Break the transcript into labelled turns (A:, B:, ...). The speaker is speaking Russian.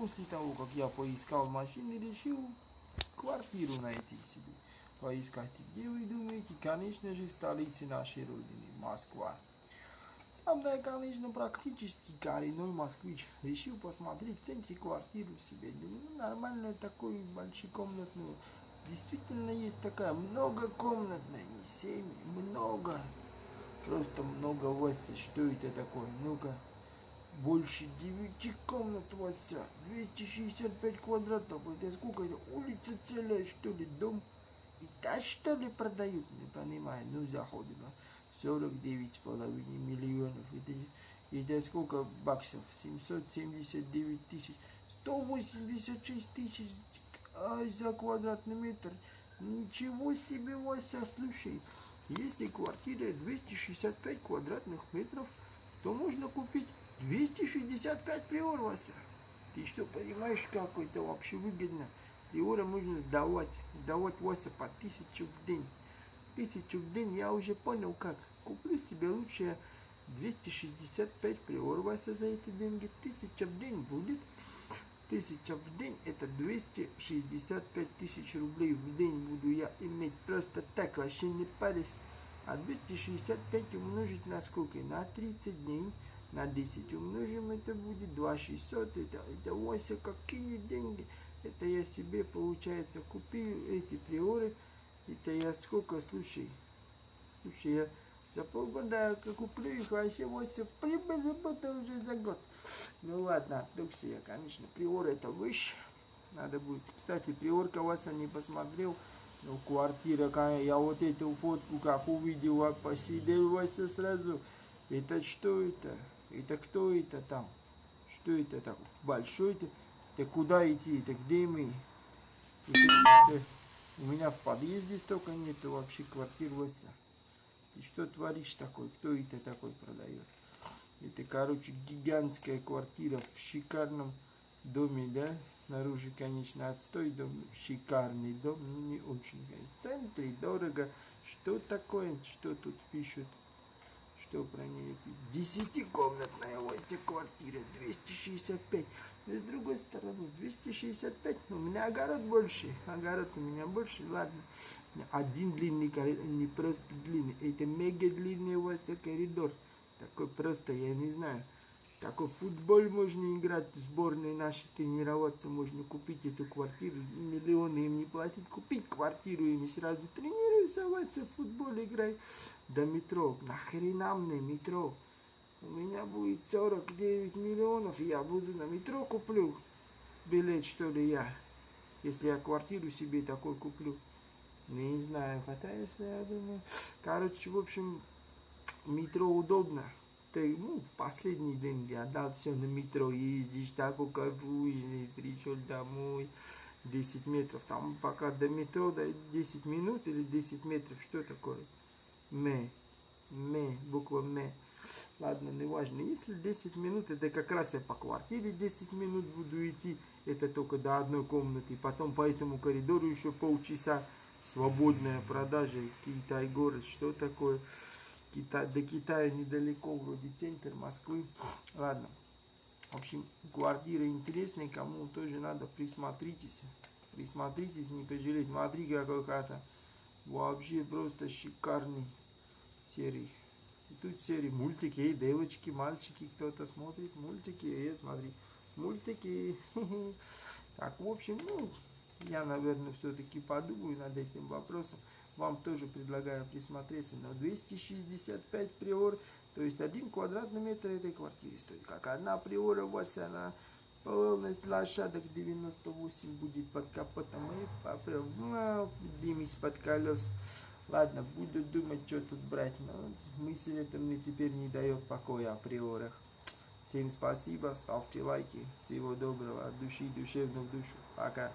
A: после того, как я поискал машины, решил квартиру найти себе. Поискать, где вы думаете? Конечно же, в столице нашей родины, Москва. Сам я, конечно, практически коренной москвич. Решил посмотреть в центре квартиру себе. Думаю, ну, нормальную такую большекомнатную. Действительно есть такая многокомнатная, не семь, много. Просто много Вася. Что это такое? Ну-ка. Больше девяти комнат Вася. 265 квадратов. Это сколько это? Улица целая, что ли? Дом? И та что ли продают? Не понимаю. Ну, заходим. 49,5 миллионов. Это, это сколько баксов? 779 тысяч. 186 тысяч а, за квадратный метр. Ничего себе, Вася, слушай. Если квартира 265 квадратных метров, то можно купить 265 приор, Вася. Ты что, понимаешь, как это вообще выгодно? Приора можно сдавать. Сдавать, Вася, по тысячу в день. Тысячу в день я уже понял как. Куплю себе лучше 265 приор, Вася, за эти деньги. Тысяча в день будет. Тысяча в день это 265 тысяч рублей в день буду я иметь просто так, вообще не парись. А 265 умножить на сколько? На 30 дней. На 10 умножим, это будет 2600. Это, это Вася, какие деньги. Это я себе, получается, купил эти приоры. Это я сколько, слушай. Слушай, я за полгода куплю их, вообще Вася прибыль работа уже за год. Ну ладно, отвлекся я, конечно. Приор это выше. Надо будет. Кстати, приорка вас не посмотрел. Ну, квартира, я вот эту фотку как увидел, посидел вас сразу. Это что это? Это кто это там? Что это так? Большой это? Это куда идти? Это где мы? Это, это, у меня в подъезде столько нету вообще квартир. Ты что творишь такой? Кто это такой продает? Это, короче, гигантская квартира в шикарном доме, да? Снаружи, конечно, отстой дом, шикарный дом, но не очень. В центре дорого. Что такое? Что тут пишут? Что пишут? Десятикомнатная Вася квартира, 265. Но с другой стороны, 265, но у меня огород больше. Огород у меня больше, ладно. Один длинный коридор, не просто длинный, это мега длинный Вася коридор. Такой просто, я не знаю. Такой футбол можно играть, сборной нашей тренироваться, можно купить эту квартиру, миллионы им не платить, купить квартиру им и сразу тренируйся, в футбол играй до метро. Нахрена мне метро? У меня будет 49 миллионов, я буду на метро куплю билет, что ли, я. Если я квартиру себе такой куплю. Не знаю, хотя если я думаю... Короче, в общем, метро удобно. Ты, ну, последний день я отдал все на метро, ездишь, так кайфуешь, пришел домой, 10 метров, там пока до метро, до 10 минут или 10 метров, что такое? Ме, ме, буква ме. Ладно, не важно. Если 10 минут, это как раз я по квартире 10 минут буду идти, это только до одной комнаты, потом по этому коридору еще полчаса, свободная продажа, Китай город, что такое? Китай, до Китая недалеко, вроде центр Москвы. Ладно. В общем, квартира интересная, кому тоже надо, присмотритесь. Присмотритесь, не пожалеть. Смотри, какой хата. Вообще просто шикарный серий. И тут серии мультики, эй, девочки, мальчики, кто-то смотрит мультики, эй, смотри, мультики. Так, в общем, ну, я, наверное, все-таки подумаю над этим вопросом вам тоже предлагаю присмотреться на 265 приор, то есть один квадратный метр этой квартиры стоит. Как одна приора у вас, она полность лошадок 98 будет под капотом и попрям, поднимись под колес. Ладно, буду думать, что тут брать, но мысль эта мне теперь не дает покоя о приорах. Всем спасибо, ставьте лайки, всего доброго, от души душевно в душу. Пока.